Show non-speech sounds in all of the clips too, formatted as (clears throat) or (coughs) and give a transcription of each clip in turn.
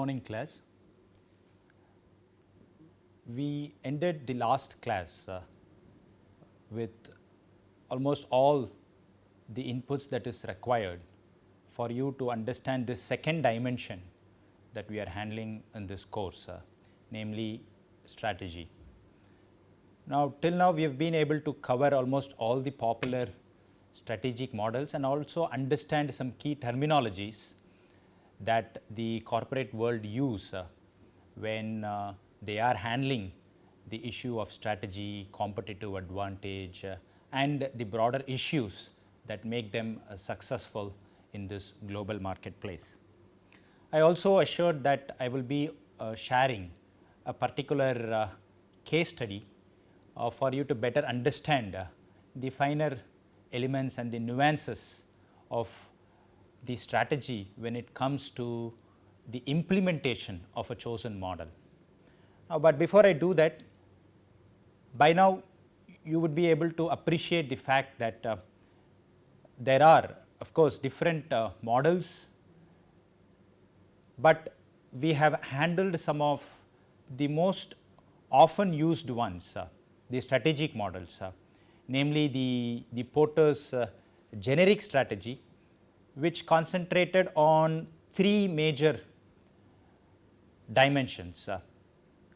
morning class. We ended the last class uh, with almost all the inputs that is required for you to understand this second dimension that we are handling in this course, uh, namely strategy. Now, till now we have been able to cover almost all the popular strategic models and also understand some key terminologies that the corporate world use uh, when uh, they are handling the issue of strategy, competitive advantage uh, and the broader issues that make them uh, successful in this global marketplace. I also assured that I will be uh, sharing a particular uh, case study for you to better understand the finer elements and the nuances of the strategy when it comes to the implementation of a chosen model. Now, but before I do that, by now you would be able to appreciate the fact that uh, there are of course different uh, models, but we have handled some of the most often used ones, uh, the strategic models, uh, namely the, the Porter's uh, generic strategy which concentrated on three major dimensions. Uh,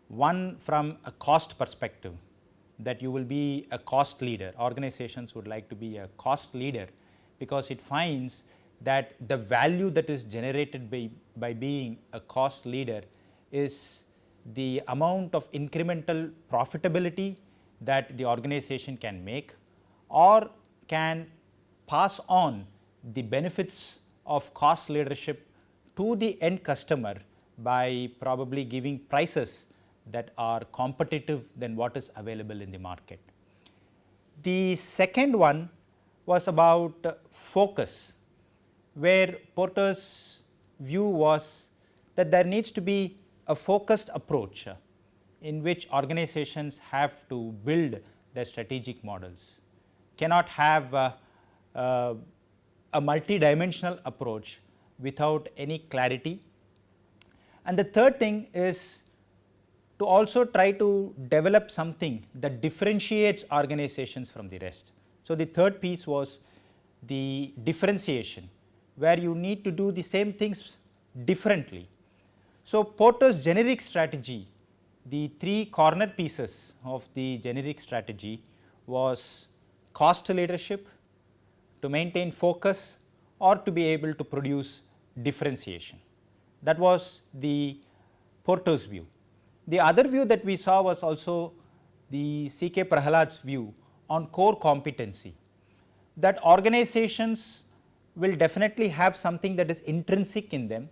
one from a cost perspective that you will be a cost leader, organizations would like to be a cost leader because it finds that the value that is generated by, by being a cost leader is the amount of incremental profitability that the organization can make or can pass on the benefits of cost leadership to the end customer by probably giving prices that are competitive than what is available in the market. The second one was about focus, where Porter's view was that there needs to be a focused approach in which organizations have to build their strategic models, cannot have uh, uh, a multi-dimensional approach without any clarity. And the third thing is to also try to develop something that differentiates organizations from the rest. So, the third piece was the differentiation where you need to do the same things differently. So, Porter's generic strategy, the three corner pieces of the generic strategy was cost leadership, to maintain focus or to be able to produce differentiation. That was the Porter's view. The other view that we saw was also the C.K. Prahalad's view on core competency that organizations will definitely have something that is intrinsic in them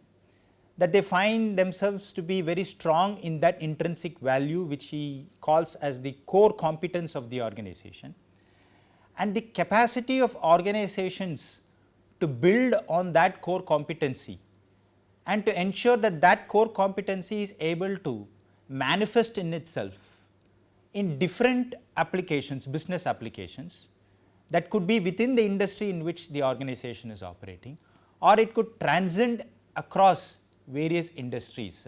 that they find themselves to be very strong in that intrinsic value which he calls as the core competence of the organization and the capacity of organizations to build on that core competency and to ensure that that core competency is able to manifest in itself in different applications, business applications that could be within the industry in which the organization is operating or it could transcend across various industries.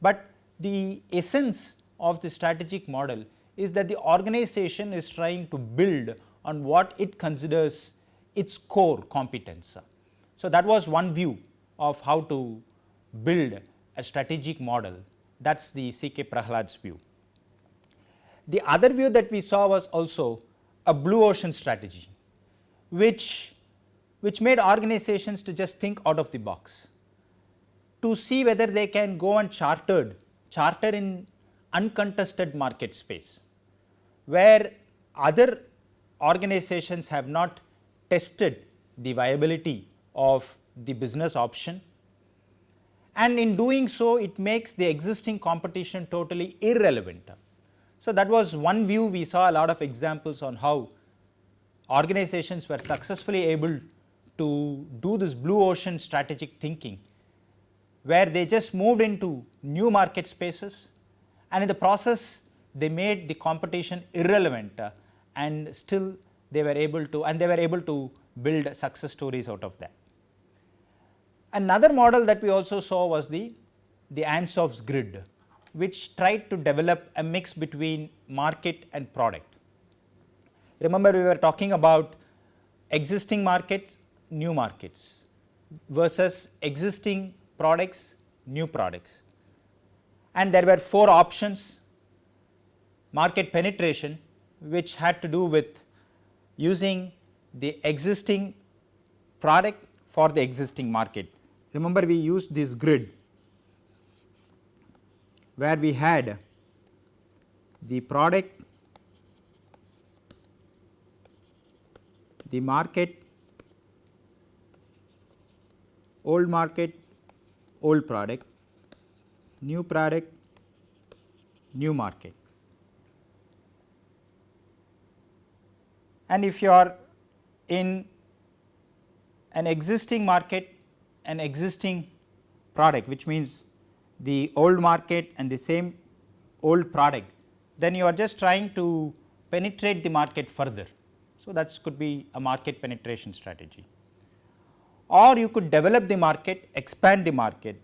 But the essence of the strategic model is that the organization is trying to build on what it considers its core competence. So, that was one view of how to build a strategic model that is the C.K. Prahalad's view. The other view that we saw was also a blue ocean strategy, which, which made organizations to just think out of the box, to see whether they can go and chartered, charter in uncontested market space, where other organizations have not tested the viability of the business option. And in doing so it makes the existing competition totally irrelevant. So, that was one view. We saw a lot of examples on how organizations were successfully able to do this blue ocean strategic thinking where they just moved into new market spaces. And in the process they made the competition irrelevant and still they were able to and they were able to build success stories out of that. Another model that we also saw was the the Ansoff's grid which tried to develop a mix between market and product. Remember we were talking about existing markets, new markets versus existing products, new products. And there were four options market penetration which had to do with using the existing product for the existing market. Remember we used this grid where we had the product, the market, old market, old product, new product, new market. And if you are in an existing market, an existing product which means the old market and the same old product, then you are just trying to penetrate the market further. So, that could be a market penetration strategy or you could develop the market, expand the market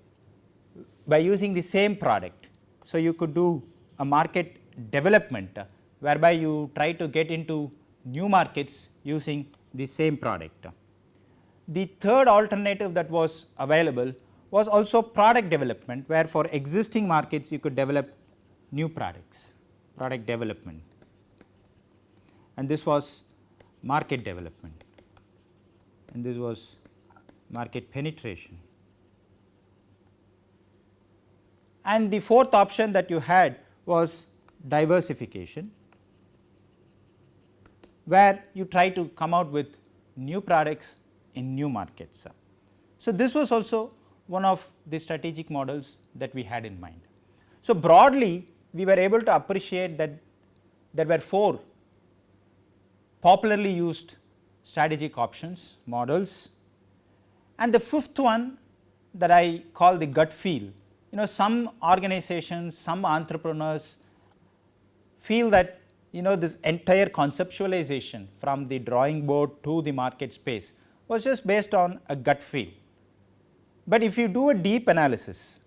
by using the same product. So, you could do a market development whereby you try to get into new markets using the same product. The third alternative that was available was also product development where for existing markets you could develop new products, product development and this was market development and this was market penetration. And the fourth option that you had was diversification where you try to come out with new products in new markets. So, this was also one of the strategic models that we had in mind. So, broadly we were able to appreciate that there were four popularly used strategic options models and the fifth one that I call the gut feel. You know some organizations, some entrepreneurs feel that you know this entire conceptualization from the drawing board to the market space was just based on a gut feel. But if you do a deep analysis,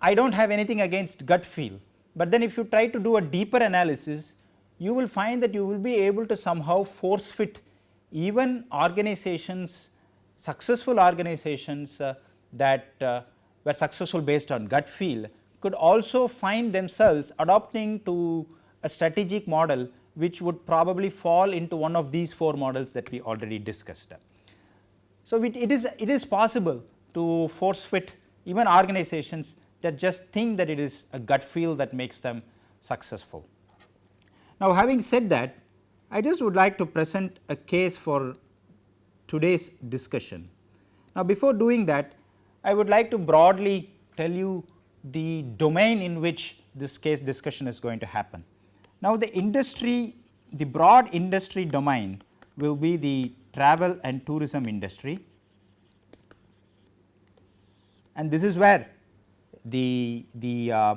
I do not have anything against gut feel, but then if you try to do a deeper analysis, you will find that you will be able to somehow force fit even organizations, successful organizations uh, that uh, were successful based on gut feel could also find themselves adopting to a strategic model which would probably fall into one of these four models that we already discussed. So, it, it is it is possible to force fit even organizations that just think that it is a gut feel that makes them successful. Now, having said that I just would like to present a case for today's discussion. Now, before doing that I would like to broadly tell you the domain in which this case discussion is going to happen. Now, the industry the broad industry domain will be the travel and tourism industry and this is where the, the, uh,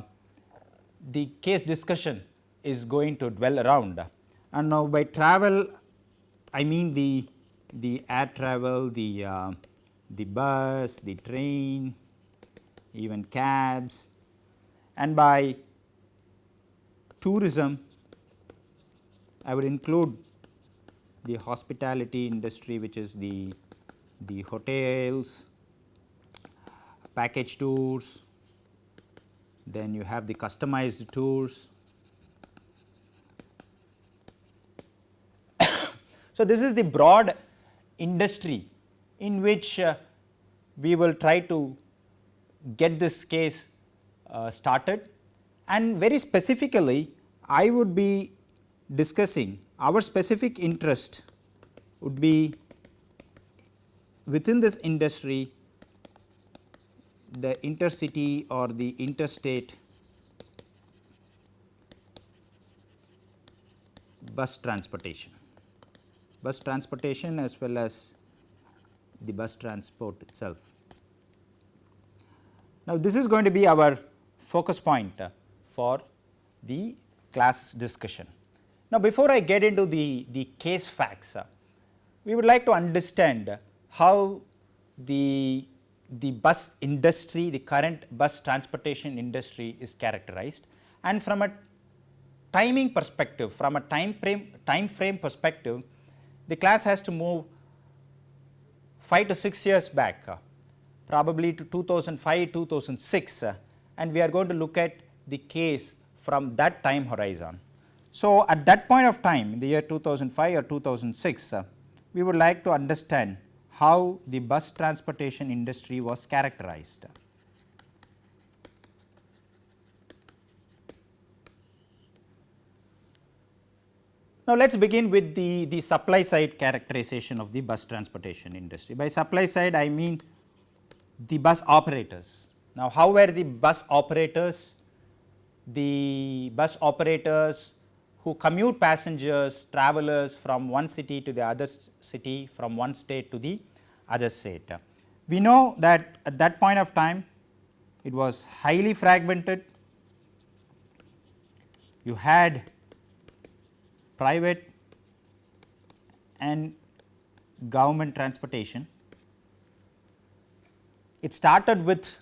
the case discussion is going to dwell around. And now by travel I mean the, the air travel, the, uh, the bus, the train, even cabs and by tourism I would include the hospitality industry which is the, the hotels, package tours, then you have the customized tours. (coughs) so, this is the broad industry in which uh, we will try to get this case uh, started and very specifically I would be discussing our specific interest would be within this industry the intercity or the interstate bus transportation, bus transportation as well as the bus transport itself. Now, this is going to be our focus point for the class discussion. Now, before I get into the, the case facts, we would like to understand how the, the bus industry, the current bus transportation industry is characterized and from a timing perspective, from a time frame, time frame perspective, the class has to move 5 to 6 years back, probably to 2005, 2006 uh, and we are going to look at the case from that time horizon. So, at that point of time in the year 2005 or 2006, uh, we would like to understand how the bus transportation industry was characterized. Now, let us begin with the, the supply side characterization of the bus transportation industry. By supply side, I mean the bus operators. Now, how were the bus operators? The bus operators who commute passengers, travelers from one city to the other city, from one state to the other state. We know that at that point of time, it was highly fragmented. You had private and government transportation. It started with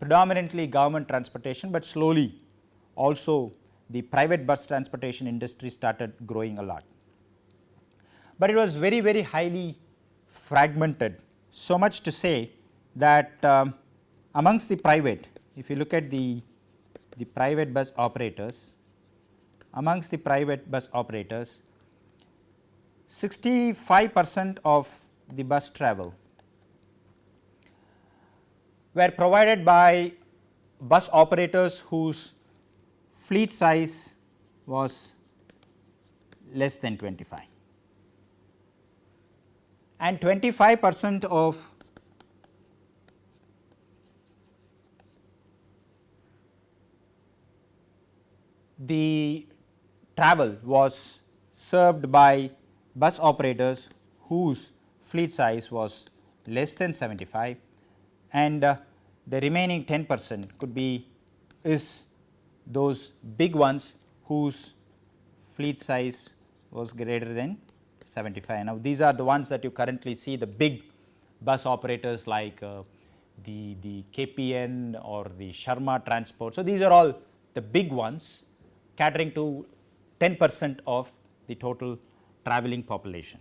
predominantly government transportation, but slowly also the private bus transportation industry started growing a lot. But it was very very highly fragmented so much to say that um, amongst the private if you look at the, the private bus operators amongst the private bus operators 65 percent of the bus travel were provided by bus operators whose fleet size was less than 25 and 25 percent of the travel was served by bus operators whose fleet size was less than 75 and uh, the remaining 10 percent could be is those big ones whose fleet size was greater than 75. Now, these are the ones that you currently see the big bus operators like uh, the, the KPN or the Sharma transport. So, these are all the big ones catering to 10 percent of the total traveling population.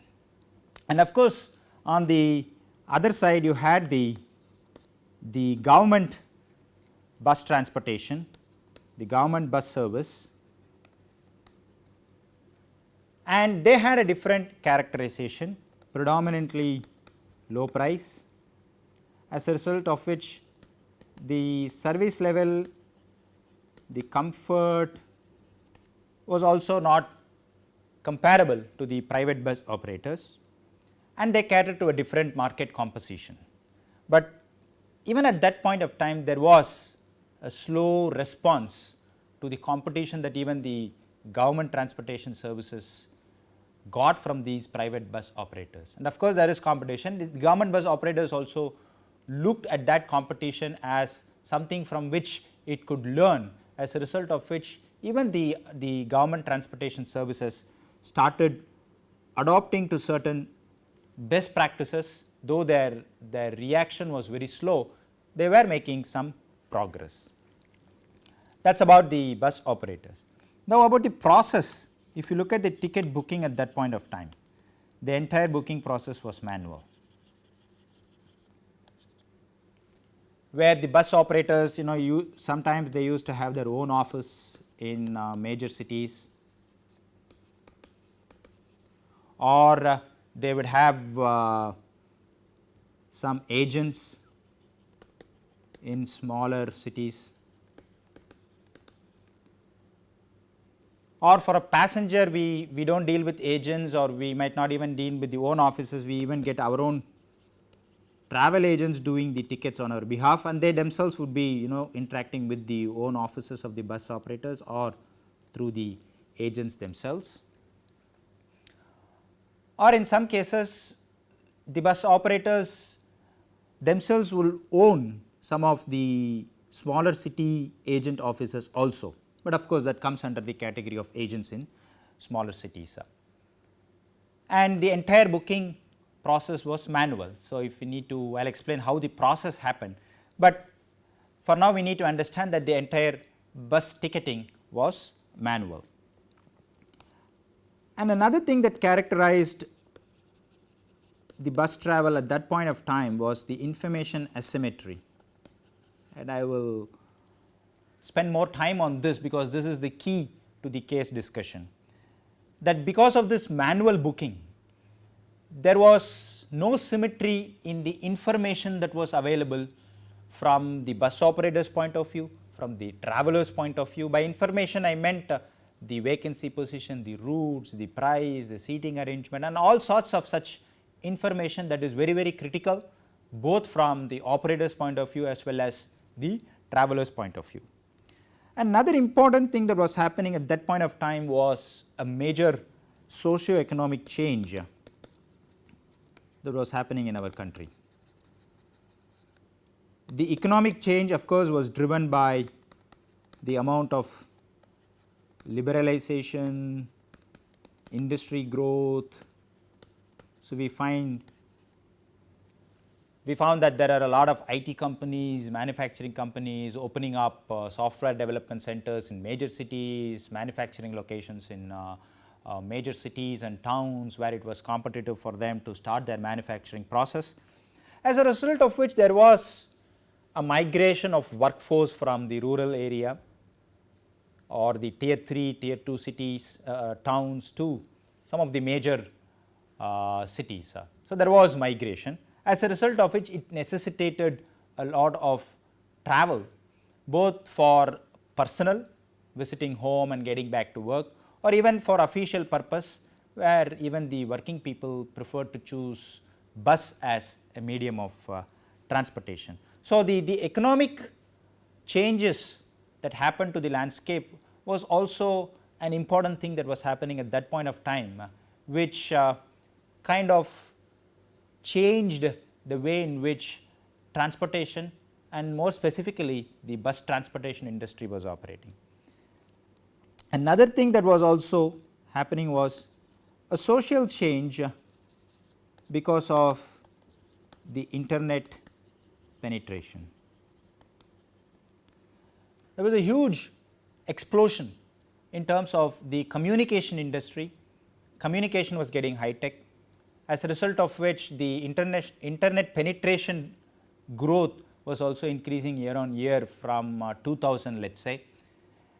And of course, on the other side you had the, the government bus transportation the government bus service and they had a different characterization predominantly low price as a result of which the service level the comfort was also not comparable to the private bus operators and they catered to a different market composition. But even at that point of time there was a slow response to the competition that even the government transportation services got from these private bus operators. And of course, there is competition. The government bus operators also looked at that competition as something from which it could learn as a result of which even the, the government transportation services started adopting to certain best practices though their, their reaction was very slow, they were making some progress. That is about the bus operators. Now, about the process, if you look at the ticket booking at that point of time, the entire booking process was manual. Where the bus operators, you know, you sometimes they used to have their own office in uh, major cities or uh, they would have uh, some agents in smaller cities or for a passenger we, we do not deal with agents or we might not even deal with the own offices, we even get our own travel agents doing the tickets on our behalf and they themselves would be you know interacting with the own offices of the bus operators or through the agents themselves. Or in some cases the bus operators themselves will own some of the smaller city agent offices also, but of course, that comes under the category of agents in smaller cities. And the entire booking process was manual. So, if we need to I will explain how the process happened, but for now we need to understand that the entire bus ticketing was manual. And another thing that characterized the bus travel at that point of time was the information asymmetry and I will spend more time on this because this is the key to the case discussion that because of this manual booking there was no symmetry in the information that was available from the bus operator's point of view, from the traveler's point of view. By information I meant uh, the vacancy position, the routes, the price, the seating arrangement and all sorts of such information that is very very critical both from the operator's point of view as well as the traveler's point of view. Another important thing that was happening at that point of time was a major socio-economic change that was happening in our country. The economic change of course was driven by the amount of liberalization, industry growth. So, we find we found that there are a lot of IT companies, manufacturing companies opening up uh, software development centers in major cities, manufacturing locations in uh, uh, major cities and towns where it was competitive for them to start their manufacturing process. As a result of which there was a migration of workforce from the rural area or the tier 3, tier 2 cities, uh, towns to some of the major uh, cities. So, there was migration as a result of which it necessitated a lot of travel both for personal visiting home and getting back to work or even for official purpose where even the working people preferred to choose bus as a medium of uh, transportation. So, the, the economic changes that happened to the landscape was also an important thing that was happening at that point of time, which uh, kind of changed the way in which transportation and more specifically the bus transportation industry was operating. Another thing that was also happening was a social change because of the internet penetration. There was a huge explosion in terms of the communication industry, communication was getting high tech as a result of which the internet, internet penetration growth was also increasing year on year from uh, 2000 let us say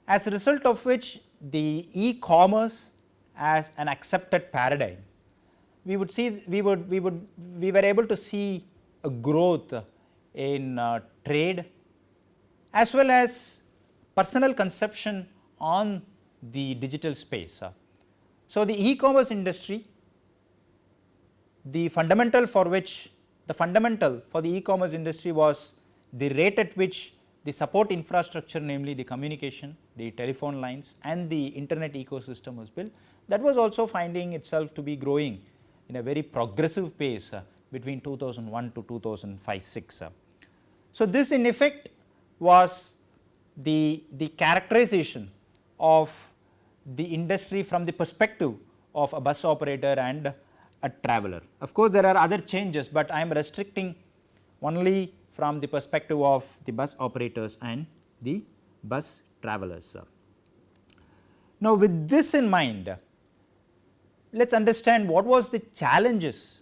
as a result of which the e-commerce as an accepted paradigm, we would see we would we would we were able to see a growth in uh, trade as well as personal conception on the digital space. So, the e-commerce industry the fundamental for which the fundamental for the e-commerce industry was the rate at which the support infrastructure namely the communication, the telephone lines and the internet ecosystem was built that was also finding itself to be growing in a very progressive pace uh, between 2001 to 2005-6. Uh. So, this in effect was the, the characterization of the industry from the perspective of a bus operator and a traveler. Of course, there are other changes, but I am restricting only from the perspective of the bus operators and the bus travelers. Now, with this in mind, let us understand what was the challenges,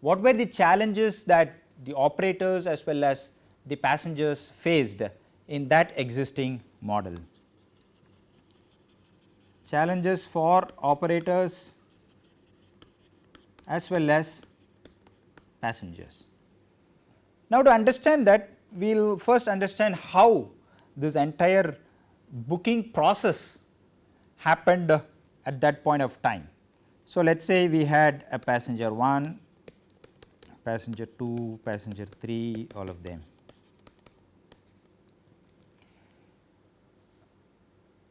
what were the challenges that the operators as well as the passengers faced in that existing model. Challenges for operators as well as passengers. Now, to understand that we will first understand how this entire booking process happened at that point of time. So, let us say we had a passenger 1, passenger 2, passenger 3 all of them.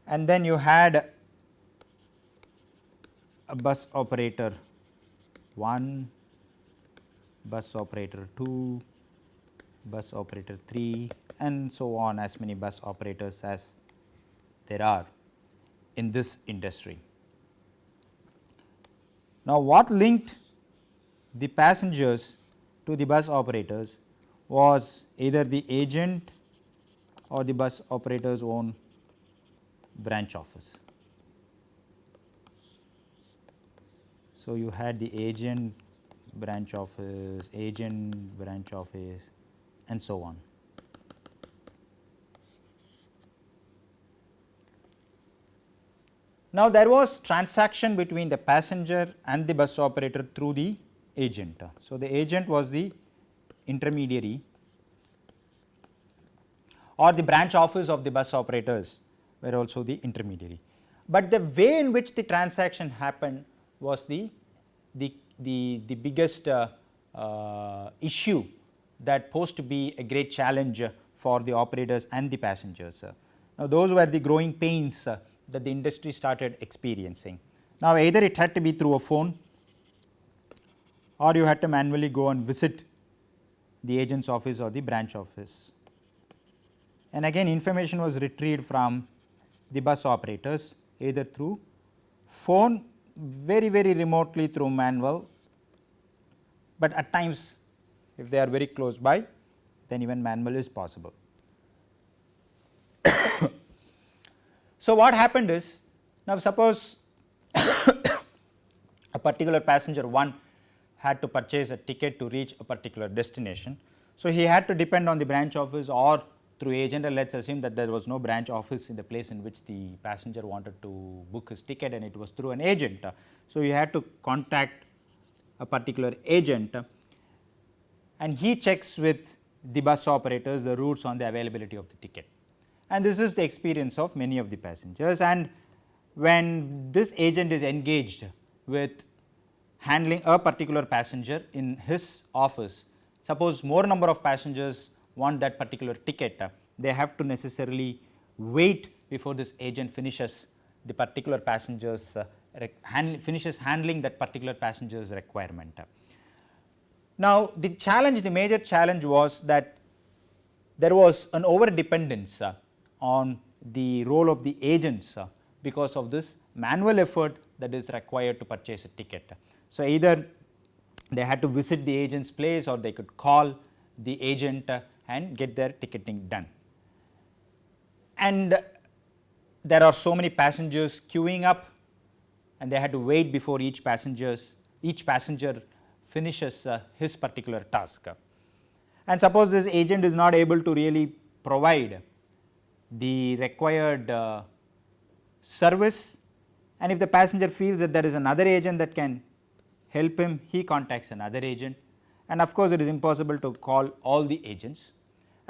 And then you had a bus operator 1, bus operator 2, bus operator 3 and so on as many bus operators as there are in this industry. Now, what linked the passengers to the bus operators was either the agent or the bus operator's own branch office. So, you had the agent branch office, agent branch office and so on. Now, there was transaction between the passenger and the bus operator through the agent. So, the agent was the intermediary or the branch office of the bus operators were also the intermediary. But the way in which the transaction happened was the, the, the, the biggest uh, uh, issue that posed to be a great challenge for the operators and the passengers. Now, those were the growing pains uh, that the industry started experiencing. Now, either it had to be through a phone or you had to manually go and visit the agent's office or the branch office. And again information was retrieved from the bus operators either through phone very very remotely through manual, but at times if they are very close by then even manual is possible. (coughs) So, what happened is now suppose (coughs) a particular passenger 1 had to purchase a ticket to reach a particular destination. So, he had to depend on the branch office or through agent let us assume that there was no branch office in the place in which the passenger wanted to book his ticket and it was through an agent. So, he had to contact a particular agent and he checks with the bus operators the routes on the availability of the ticket and this is the experience of many of the passengers and when this agent is engaged with handling a particular passenger in his office, suppose more number of passengers want that particular ticket, they have to necessarily wait before this agent finishes the particular passengers uh, hand, finishes handling that particular passenger's requirement. Now, the challenge the major challenge was that there was an over dependence uh, on the role of the agents uh, because of this manual effort that is required to purchase a ticket. So, either they had to visit the agent's place or they could call the agent uh, and get their ticketing done. And there are so many passengers queuing up and they had to wait before each passengers each passenger finishes uh, his particular task. And suppose this agent is not able to really provide the required uh, service and if the passenger feels that there is another agent that can help him, he contacts another agent and of course, it is impossible to call all the agents.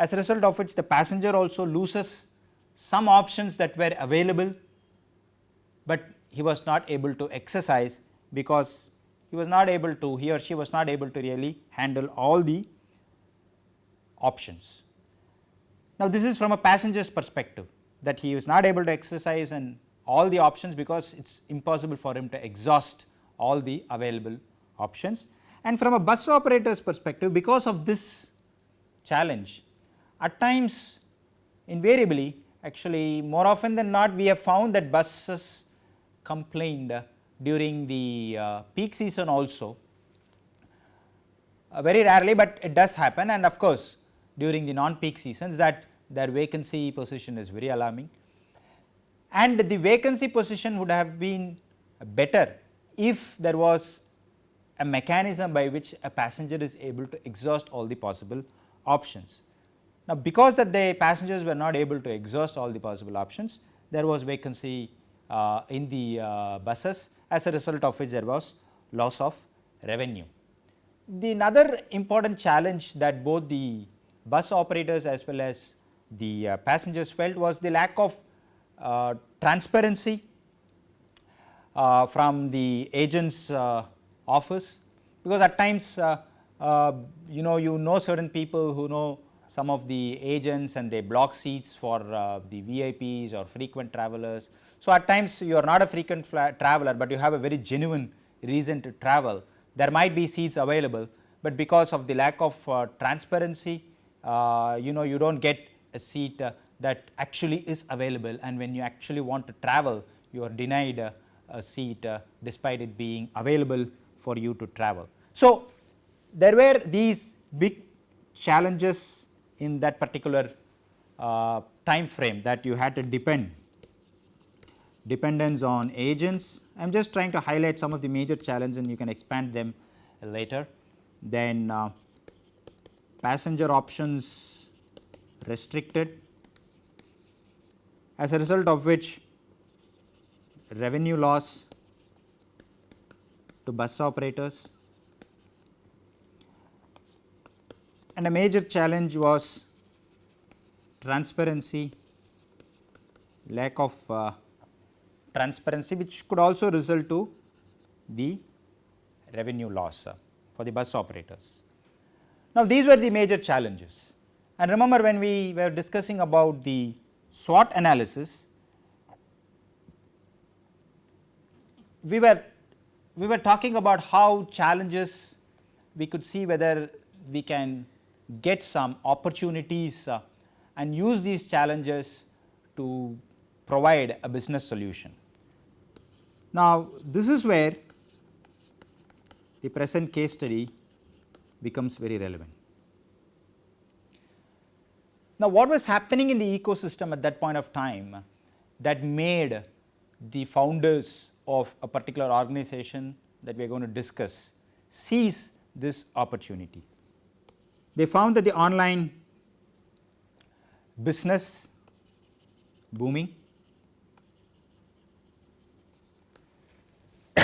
As a result of which the passenger also loses some options that were available, but he was not able to exercise because he was not able to he or she was not able to really handle all the options. Now, this is from a passenger's perspective that he is not able to exercise and all the options because it is impossible for him to exhaust all the available options. And from a bus operator's perspective because of this challenge at times invariably actually more often than not we have found that buses complained during the uh, peak season also. Uh, very rarely, but it does happen. And of course, during the non peak seasons that their vacancy position is very alarming. And the vacancy position would have been better if there was a mechanism by which a passenger is able to exhaust all the possible options. Now, because that the passengers were not able to exhaust all the possible options, there was vacancy uh, in the uh, buses as a result of which there was loss of revenue. The another important challenge that both the bus operators as well as the uh, passengers felt was the lack of uh, transparency uh, from the agent's uh, office because at times you know you know certain people who know some of the agents and they block seats for the VIPs or frequent travelers. So, at times you are not a frequent traveler, but you have a very genuine reason to travel there might be seats available, but because of the lack of transparency you know you do not get a seat uh, that actually is available and when you actually want to travel you are denied a, a seat uh, despite it being available for you to travel. So, there were these big challenges in that particular uh, time frame that you had to depend dependence on agents. I am just trying to highlight some of the major challenges and you can expand them later. Then uh, passenger options restricted as a result of which revenue loss to bus operators and a major challenge was transparency, lack of uh, transparency which could also result to the revenue loss uh, for the bus operators. Now, these were the major challenges and remember when we were discussing about the SWOT analysis, we were we were talking about how challenges we could see whether we can get some opportunities uh, and use these challenges to provide a business solution. Now, this is where the present case study becomes very relevant. Now, what was happening in the ecosystem at that point of time that made the founders of a particular organization that we are going to discuss seize this opportunity? They found that the online business booming (coughs)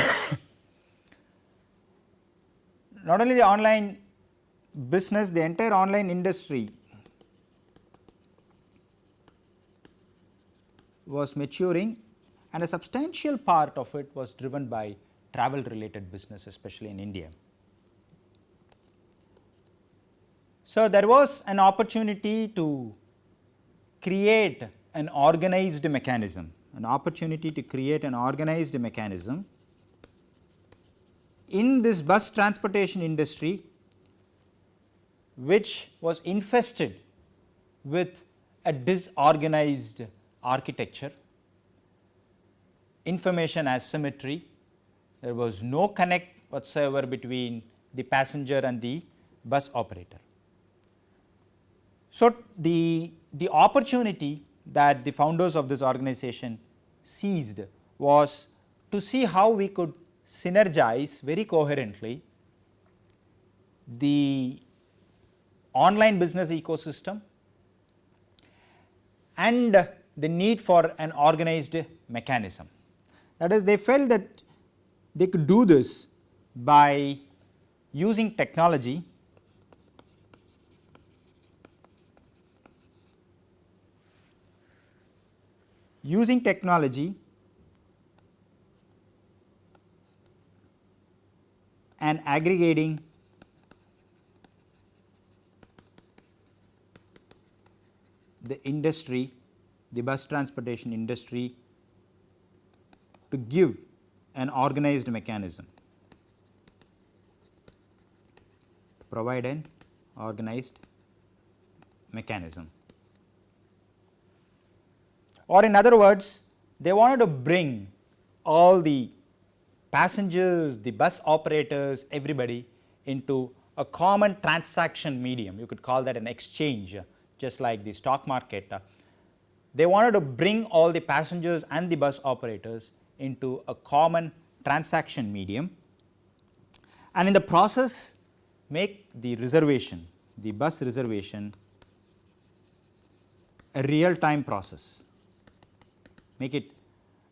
not only the online business, the entire online industry was maturing and a substantial part of it was driven by travel related business especially in India. So, there was an opportunity to create an organized mechanism, an opportunity to create an organized mechanism in this bus transportation industry which was infested with a disorganized architecture, information asymmetry, there was no connect whatsoever between the passenger and the bus operator. So, the, the opportunity that the founders of this organization seized was to see how we could synergize very coherently the online business ecosystem and the need for an organized mechanism. That is they felt that they could do this by using technology using technology and aggregating the industry, the bus transportation industry to give an organized mechanism, to provide an organized mechanism. Or in other words, they wanted to bring all the passengers, the bus operators, everybody into a common transaction medium. You could call that an exchange just like the stock market. They wanted to bring all the passengers and the bus operators into a common transaction medium and in the process make the reservation, the bus reservation a real time process, make it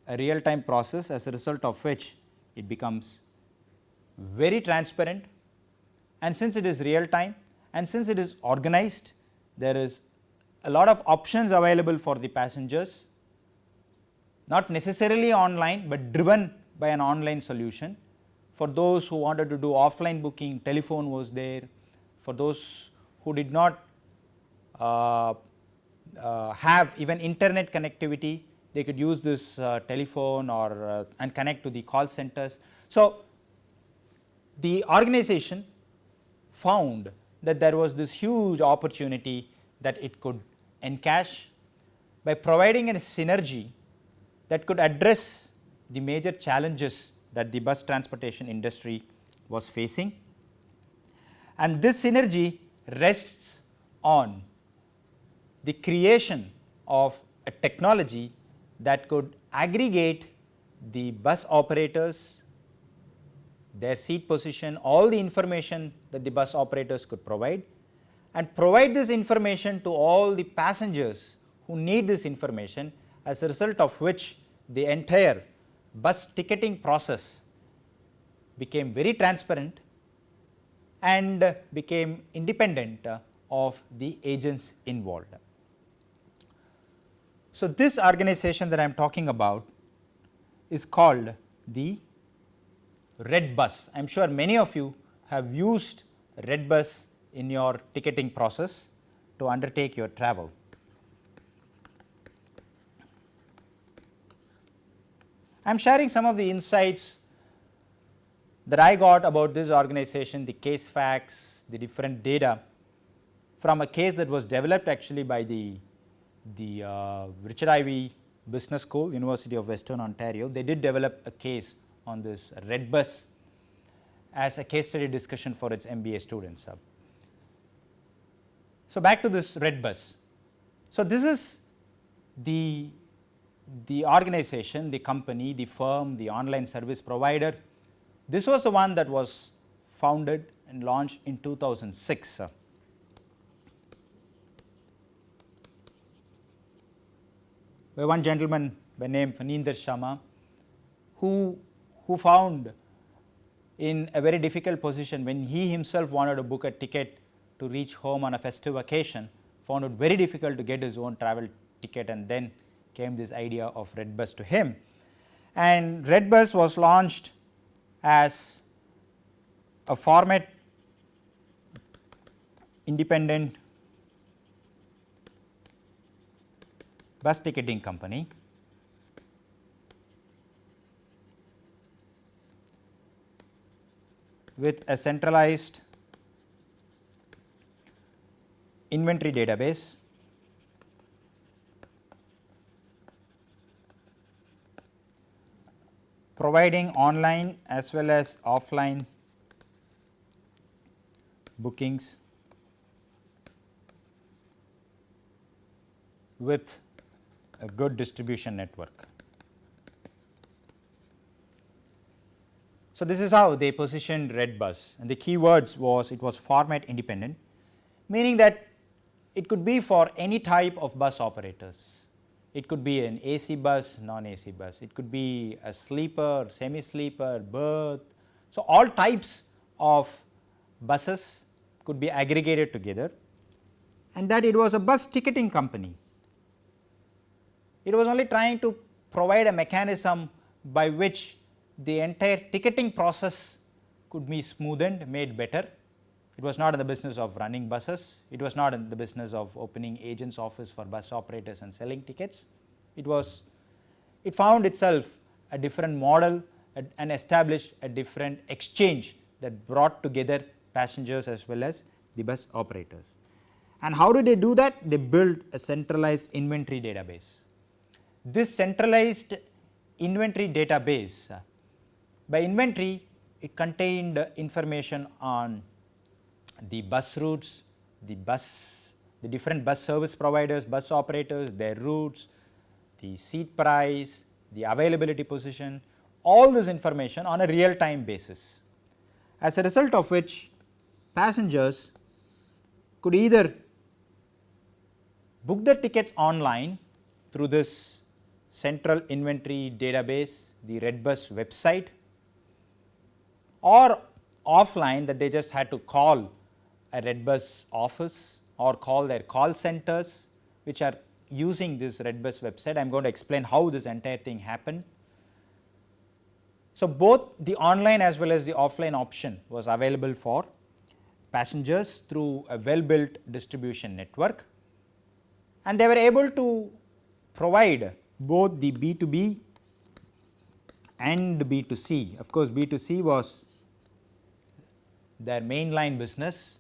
a real time process as a result of which it becomes very transparent and since it is real time and since it is organized there is a lot of options available for the passengers not necessarily online, but driven by an online solution. For those who wanted to do offline booking telephone was there, for those who did not uh, uh, have even internet connectivity they could use this uh, telephone or uh, and connect to the call centers. So, the organization found that there was this huge opportunity that it could encash by providing a synergy that could address the major challenges that the bus transportation industry was facing. and this synergy rests on the creation of a technology that could aggregate the bus operators, their seat position, all the information that the bus operators could provide and provide this information to all the passengers who need this information as a result of which the entire bus ticketing process became very transparent and became independent of the agents involved. So, this organization that I am talking about is called the Red Bus. I am sure many of you have used Red Bus in your ticketing process to undertake your travel. I am sharing some of the insights that I got about this organization, the case facts, the different data from a case that was developed actually by the the uh, Richard Ivey Business School, University of Western Ontario, they did develop a case on this red bus as a case study discussion for its MBA students. So, back to this red bus. So, this is the, the organization, the company, the firm, the online service provider. This was the one that was founded and launched in 2006. By one gentleman by name Phanindra Sharma, who, who found in a very difficult position when he himself wanted to book a ticket to reach home on a festive occasion, found it very difficult to get his own travel ticket and then came this idea of Redbus to him. And Redbus was launched as a format independent bus ticketing company. With a centralized inventory database. Providing online as well as offline bookings. With a good distribution network. So, this is how they positioned Redbus and the keywords was it was format independent meaning that it could be for any type of bus operators. It could be an AC bus, non-AC bus, it could be a sleeper, semi-sleeper, berth. So, all types of buses could be aggregated together and that it was a bus ticketing company it was only trying to provide a mechanism by which the entire ticketing process could be smoothened, made better. It was not in the business of running buses, it was not in the business of opening agents office for bus operators and selling tickets. It was, it found itself a different model and established a different exchange that brought together passengers as well as the bus operators. And how did they do that? They built a centralized inventory database. This centralized inventory database, uh, by inventory it contained information on the bus routes, the bus, the different bus service providers, bus operators, their routes, the seat price, the availability position, all this information on a real time basis. As a result of which passengers could either book their tickets online through this central inventory database, the Redbus website or offline that they just had to call a Redbus office or call their call centers which are using this Redbus website. I am going to explain how this entire thing happened. So, both the online as well as the offline option was available for passengers through a well built distribution network and they were able to provide both the B2B and B2C. Of course, B2C was their mainline business.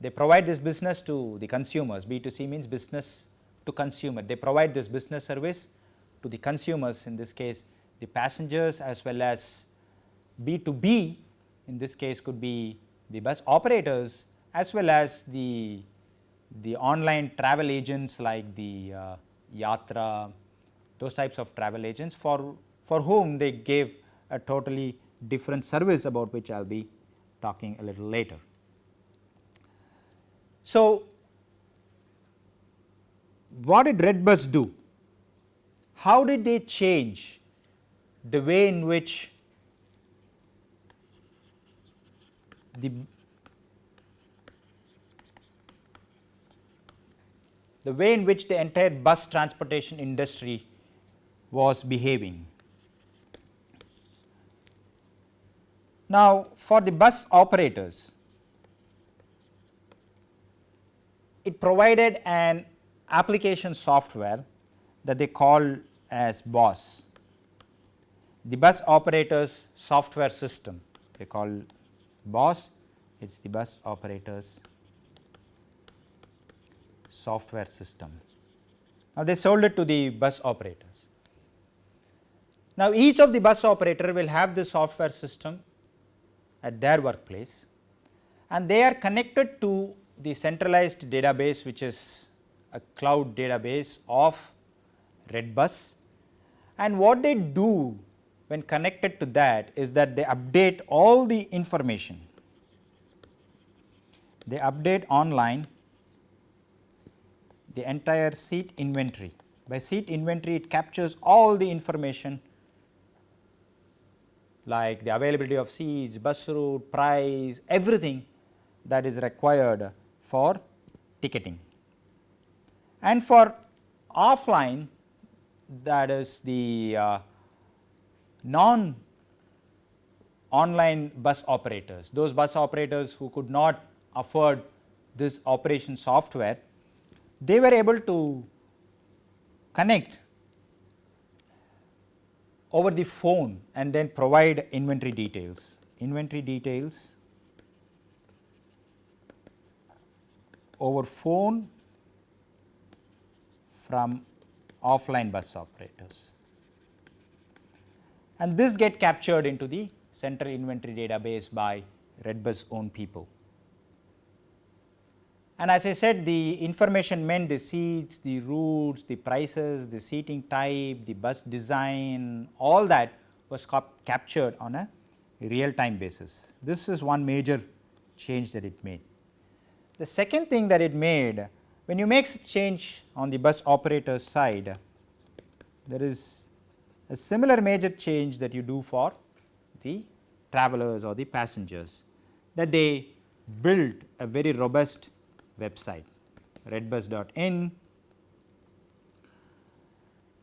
They provide this business to the consumers, B2C means business to consumer. They provide this business service to the consumers in this case the passengers as well as B2B in this case could be the bus operators as well as the, the online travel agents like the uh, Yatra, those types of travel agents for, for whom they gave a totally different service about which I will be talking a little later. So, what did Redbus do? How did they change the way in which the the way in which the entire bus transportation industry was behaving. Now, for the bus operators, it provided an application software that they call as BOSS, the bus operators software system they call BOSS, it is the bus operators software system. Now, they sold it to the bus operators. Now, each of the bus operator will have this software system at their workplace and they are connected to the centralized database which is a cloud database of Redbus and what they do when connected to that is that they update all the information. They update online the entire seat inventory. By seat inventory it captures all the information like the availability of seats, bus route, price, everything that is required for ticketing. And for offline that is the uh, non online bus operators, those bus operators who could not afford this operation software, they were able to connect over the phone and then provide inventory details. Inventory details over phone from offline bus operators. And this get captured into the central inventory database by Redbus own people. And as I said the information meant the seats, the routes, the prices, the seating type, the bus design all that was captured on a real time basis. This is one major change that it made. The second thing that it made when you make change on the bus operator side there is a similar major change that you do for the travelers or the passengers that they built a very robust website redbus.in.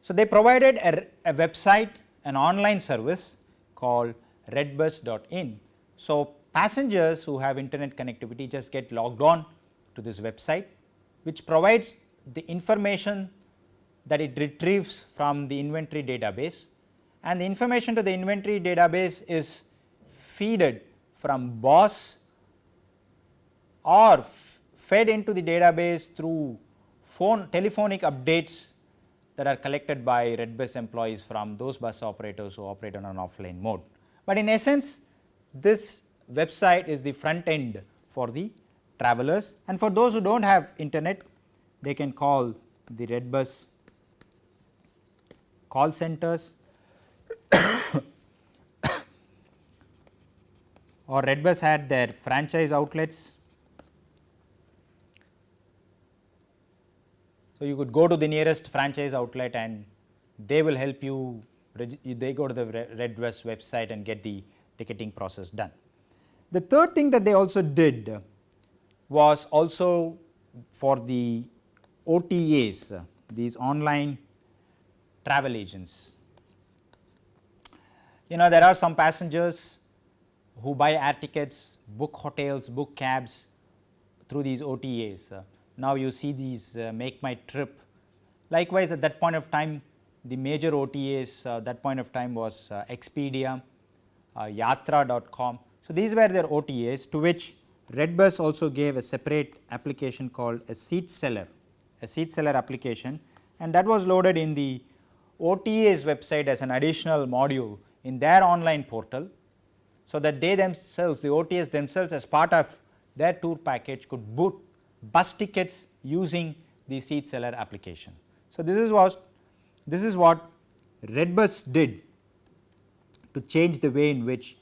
So, they provided a, a website an online service called redbus.in. So, passengers who have internet connectivity just get logged on to this website which provides the information that it retrieves from the inventory database and the information to the inventory database is feeded from BOSS or fed into the database through phone telephonic updates that are collected by Redbus employees from those bus operators who operate on an offline mode. But in essence this website is the front end for the travelers and for those who do not have internet they can call the Redbus call centers (coughs) or Redbus had their franchise outlets So, you could go to the nearest franchise outlet and they will help you, they go to the Redbus website and get the ticketing process done. The third thing that they also did was also for the OTAs, these online travel agents. You know there are some passengers who buy air tickets, book hotels, book cabs through these OTAs now you see these uh, make my trip. Likewise, at that point of time the major OTAs uh, that point of time was uh, Expedia, Yatra.com. So, these were their OTAs to which Redbus also gave a separate application called a seat seller, a seat seller application and that was loaded in the OTA's website as an additional module in their online portal. So, that they themselves the OTAs themselves as part of their tour package could book bus tickets using the seat seller application. So, this is what this is what Redbus did to change the way in which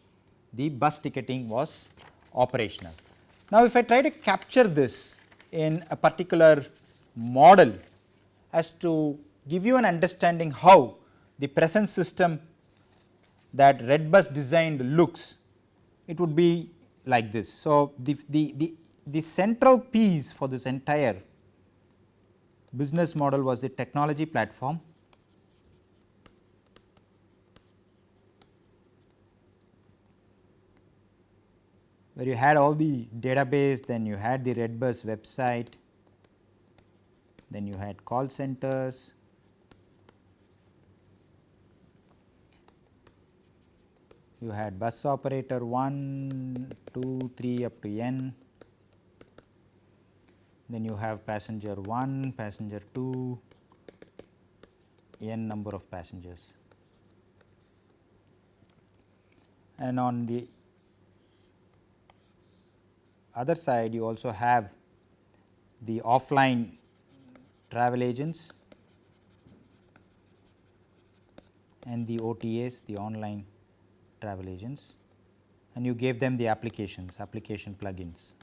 the bus ticketing was operational. Now, if I try to capture this in a particular model as to give you an understanding how the present system that Redbus designed looks, it would be like this. So, the, the, the, the central piece for this entire business model was the technology platform. Where you had all the database, then you had the Redbus website, then you had call centers, you had bus operator 1, 2, 3 up to n, then you have passenger 1, passenger 2, n number of passengers. And on the other side you also have the offline travel agents and the OTAs the online travel agents and you gave them the applications application plugins.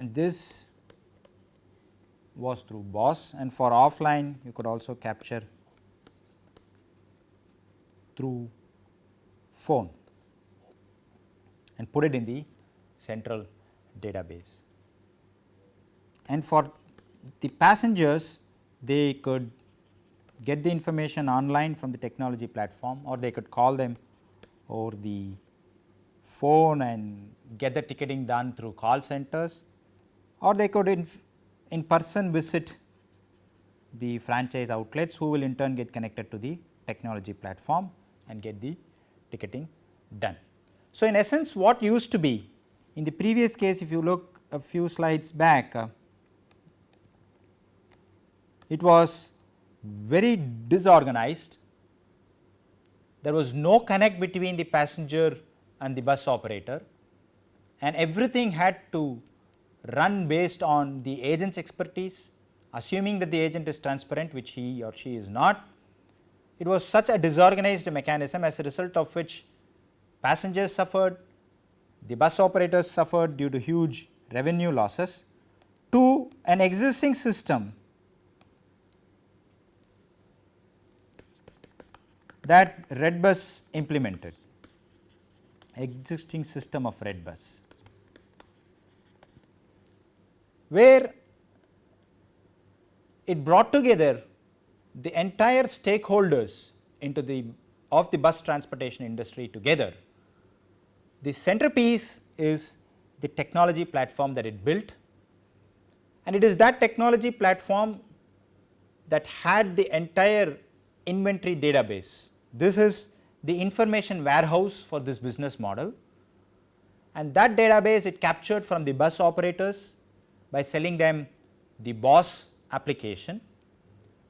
And this was through BOSS and for offline you could also capture through phone and put it in the central database. And for the passengers they could get the information online from the technology platform or they could call them over the phone and get the ticketing done through call centers or they could in, in person visit the franchise outlets who will in turn get connected to the technology platform and get the ticketing done. So, in essence what used to be in the previous case if you look a few slides back uh, it was very disorganized there was no connect between the passenger and the bus operator and everything had to run based on the agent's expertise assuming that the agent is transparent which he or she is not. It was such a disorganized mechanism as a result of which passengers suffered, the bus operators suffered due to huge revenue losses to an existing system that Redbus implemented existing system of Redbus. Where it brought together the entire stakeholders into the of the bus transportation industry together. The centerpiece is the technology platform that it built and it is that technology platform that had the entire inventory database. This is the information warehouse for this business model and that database it captured from the bus operators by selling them the BOSS application,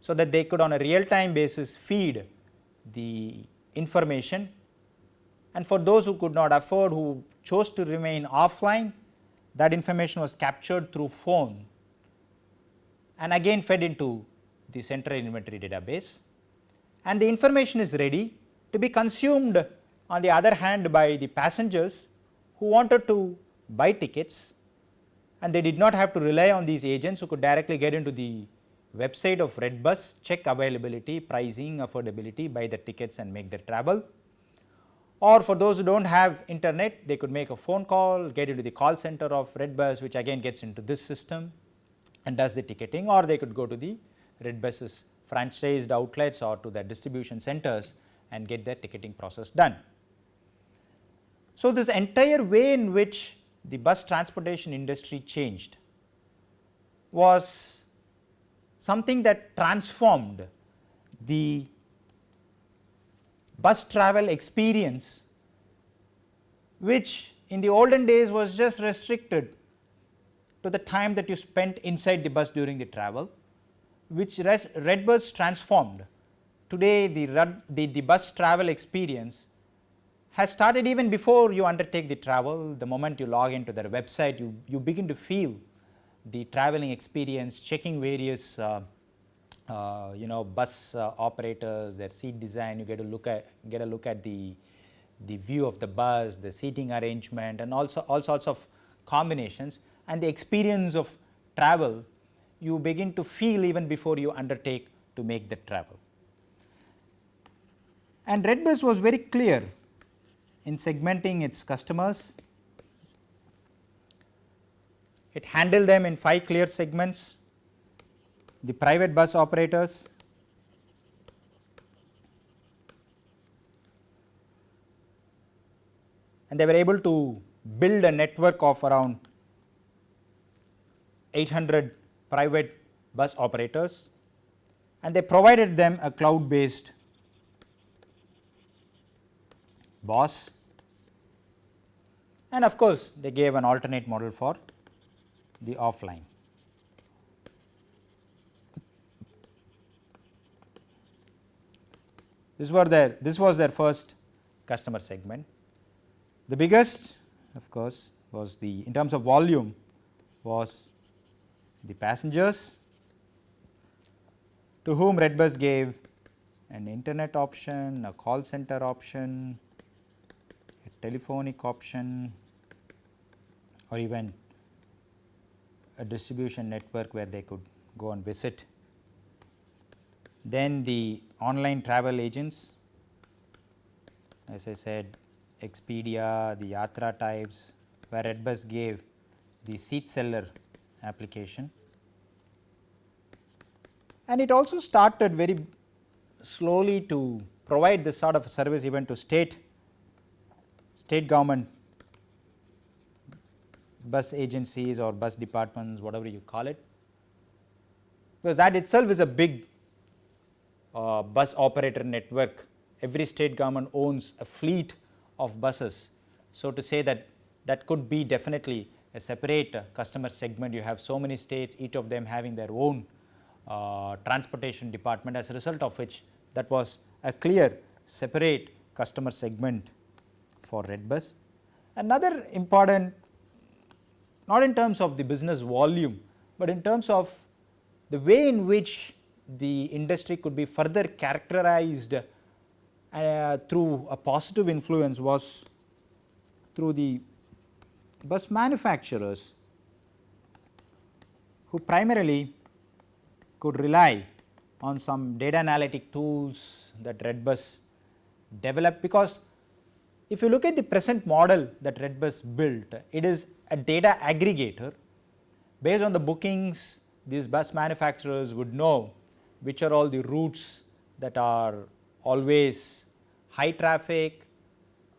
so that they could on a real time basis feed the information. And for those who could not afford who chose to remain offline that information was captured through phone. And again fed into the central inventory database. And the information is ready to be consumed on the other hand by the passengers who wanted to buy tickets and they did not have to rely on these agents who could directly get into the website of Redbus, check availability, pricing, affordability, buy the tickets and make their travel. Or for those who do not have internet, they could make a phone call, get into the call center of Redbus which again gets into this system and does the ticketing or they could go to the Redbus's franchised outlets or to their distribution centers and get their ticketing process done. So, this entire way in which the bus transportation industry changed was something that transformed the bus travel experience which in the olden days was just restricted to the time that you spent inside the bus during the travel, which Redbus transformed. Today the, the, the bus travel experience has started even before you undertake the travel. The moment you log into their website, you, you begin to feel the traveling experience, checking various uh, uh, you know bus uh, operators, their seat design, you get to look at get a look at the the view of the bus, the seating arrangement and also all sorts of combinations and the experience of travel you begin to feel even before you undertake to make the travel. And Redbus was very clear in segmenting its customers. It handled them in 5 clear segments, the private bus operators, and they were able to build a network of around 800 private bus operators. And they provided them a cloud based BOSS and of course, they gave an alternate model for the offline. This were their this was their first customer segment. The biggest of course, was the in terms of volume was the passengers to whom Redbus gave an internet option, a call center option, telephonic option or even a distribution network where they could go and visit. Then the online travel agents as I said Expedia, the Yatra types where Redbus gave the seat seller application. And it also started very slowly to provide this sort of service even to state, state government bus agencies or bus departments whatever you call it, because that itself is a big uh, bus operator network. Every state government owns a fleet of buses. So, to say that that could be definitely a separate customer segment, you have so many states each of them having their own uh, transportation department as a result of which that was a clear separate customer segment for Redbus. Another important not in terms of the business volume, but in terms of the way in which the industry could be further characterized uh, through a positive influence was through the bus manufacturers who primarily could rely on some data analytic tools that Redbus developed because if you look at the present model that Redbus built, it is a data aggregator based on the bookings these bus manufacturers would know which are all the routes that are always high traffic,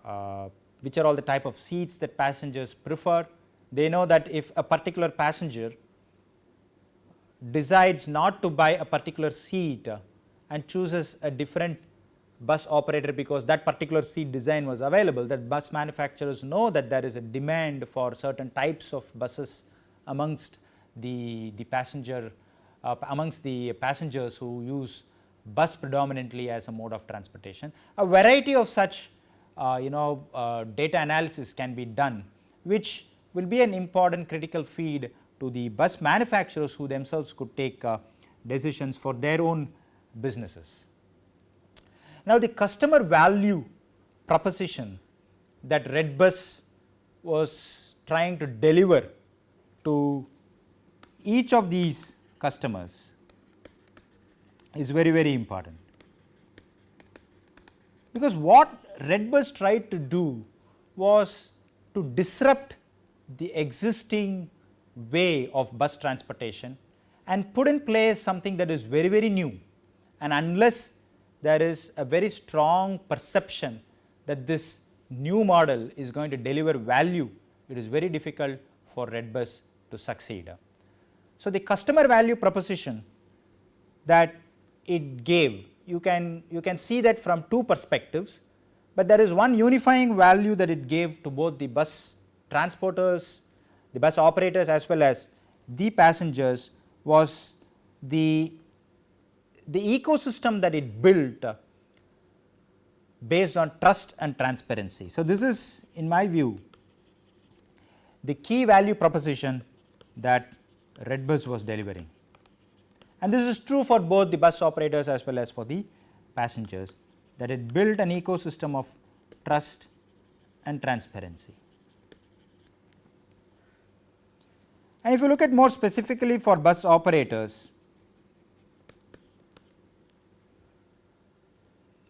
uh, which are all the type of seats that passengers prefer. They know that if a particular passenger decides not to buy a particular seat and chooses a different bus operator because that particular seat design was available that bus manufacturers know that there is a demand for certain types of buses amongst the, the passenger uh, amongst the passengers who use bus predominantly as a mode of transportation. A variety of such uh, you know uh, data analysis can be done which will be an important critical feed to the bus manufacturers who themselves could take uh, decisions for their own businesses. Now, the customer value proposition that Redbus was trying to deliver to each of these customers is very very important. Because what Redbus tried to do was to disrupt the existing way of bus transportation and put in place something that is very very new and unless there is a very strong perception that this new model is going to deliver value, it is very difficult for Redbus to succeed. So, the customer value proposition that it gave. You can, you can see that from two perspectives, but there is one unifying value that it gave to both the bus transporters, the bus operators as well as the passengers was the, the ecosystem that it built uh, based on trust and transparency. So, this is in my view the key value proposition that Redbus was delivering and this is true for both the bus operators as well as for the passengers that it built an ecosystem of trust and transparency. And if you look at more specifically for bus operators,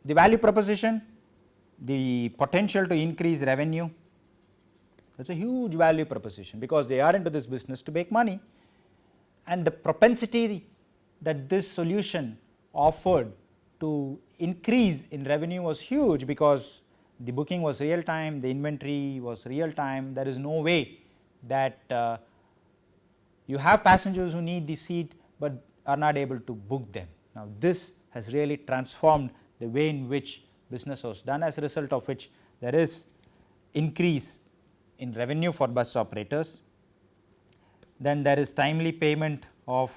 the value proposition, the potential to increase revenue, that is a huge value proposition because they are into this business to make money and the propensity that this solution offered to increase in revenue was huge because the booking was real time, the inventory was real time, there is no way that uh, you have passengers who need the seat, but are not able to book them. Now, this has really transformed the way in which business was done as a result of which there is increase in revenue for bus operators. Then there is timely payment of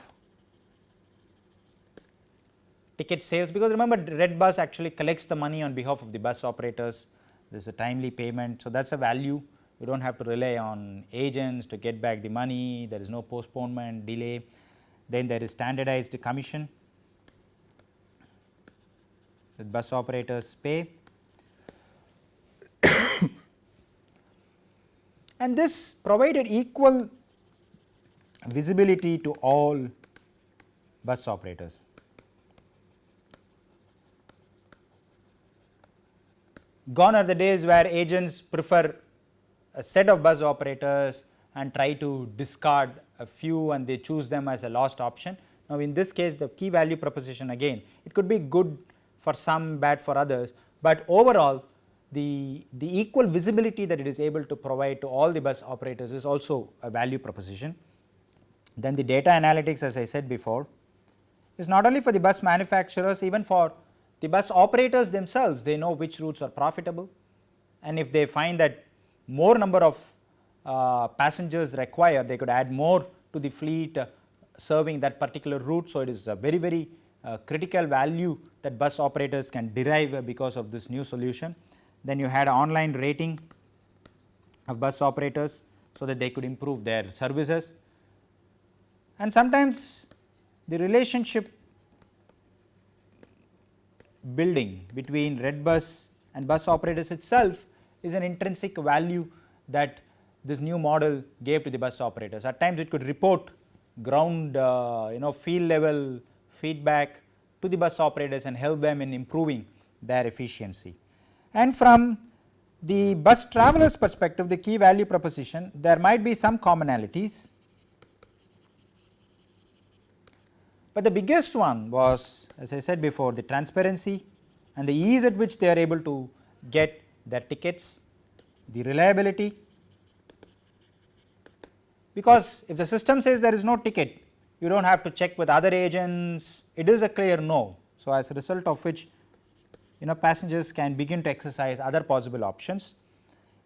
ticket sales because remember red bus actually collects the money on behalf of the bus operators there is a timely payment. So, that is a value you do not have to rely on agents to get back the money there is no postponement delay then there is standardized commission that bus operators pay (coughs) and this provided equal visibility to all bus operators. Gone are the days where agents prefer a set of bus operators and try to discard a few and they choose them as a lost option. Now, in this case the key value proposition again it could be good for some bad for others, but overall the, the equal visibility that it is able to provide to all the bus operators is also a value proposition. Then the data analytics as I said before is not only for the bus manufacturers even for the bus operators themselves they know which routes are profitable and if they find that more number of uh, passengers required they could add more to the fleet uh, serving that particular route. So, it is a very very critical value that bus operators can derive because of this new solution. Then you had online rating of bus operators so that they could improve their services and sometimes the relationship building between red bus and bus operators itself is an intrinsic value that this new model gave to the bus operators. At times it could report ground uh, you know field level feedback to the bus operators and help them in improving their efficiency. And from the bus travelers perspective the key value proposition there might be some commonalities, but the biggest one was as I said before the transparency and the ease at which they are able to get their tickets, the reliability because if the system says there is no ticket you do not have to check with other agents it is a clear no. So, as a result of which you know passengers can begin to exercise other possible options.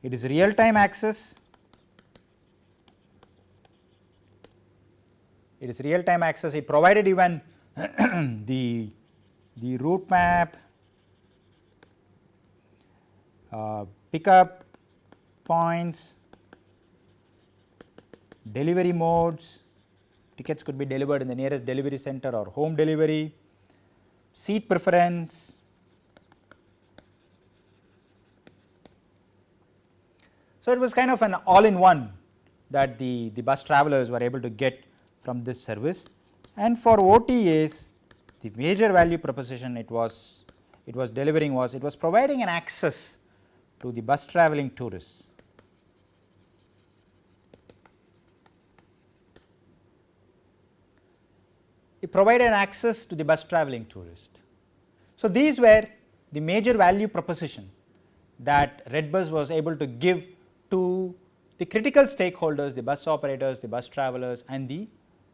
It is real time access, it is real time access it provided even (clears throat) the, the route map, uh, pickup points, delivery modes, tickets could be delivered in the nearest delivery center or home delivery, seat preference, So, it was kind of an all in one that the, the bus travelers were able to get from this service. And for OTAs the major value proposition it was it was delivering was it was providing an access to the bus traveling tourists. It provided access to the bus traveling tourist. So, these were the major value proposition that Redbus was able to give to the critical stakeholders, the bus operators, the bus travelers and the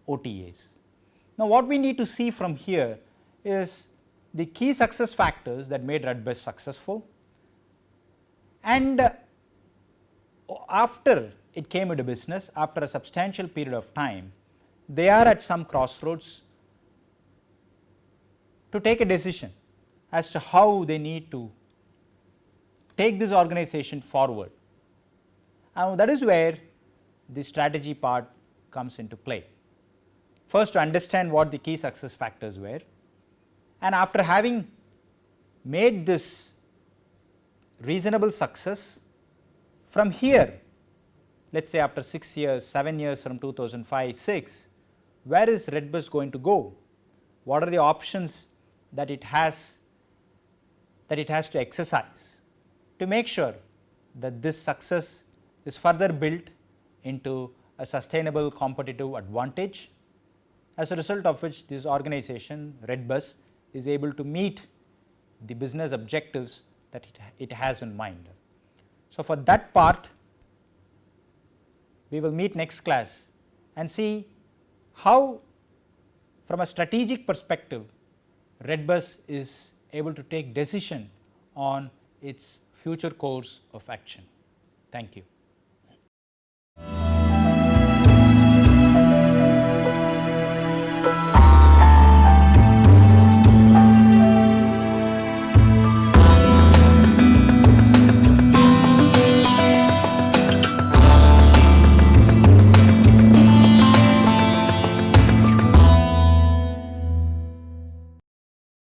OTAs. Now, what we need to see from here is the key success factors that made Redbus successful and uh, after it came into business after a substantial period of time, they are at some crossroads to take a decision as to how they need to take this organization forward. And that is where the strategy part comes into play. First to understand what the key success factors were and after having made this reasonable success from here let us say after 6 years, 7 years from 2005, 6, where is Redbus going to go? What are the options that it has that it has to exercise to make sure that this success is further built into a sustainable competitive advantage as a result of which this organization Redbus is able to meet the business objectives that it, it has in mind. So, for that part we will meet next class and see how from a strategic perspective Redbus is able to take decision on its future course of action. Thank you.